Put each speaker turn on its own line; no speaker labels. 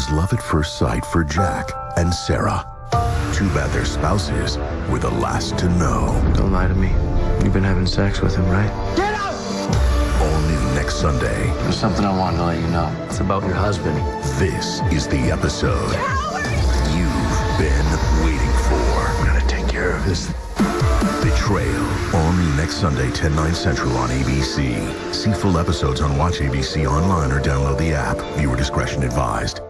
was love at first sight for Jack and Sarah. Too bad their spouses were the last to know.
Don't lie to me. You've been having sex with him, right?
Get out! Only next Sunday.
There's something I wanted to let you know. It's about your husband.
This is the episode you've been waiting for.
I'm gonna take care of this.
Betrayal. All next Sunday, 10, 9 central on ABC. See full episodes on Watch ABC online or download the app. Viewer discretion advised.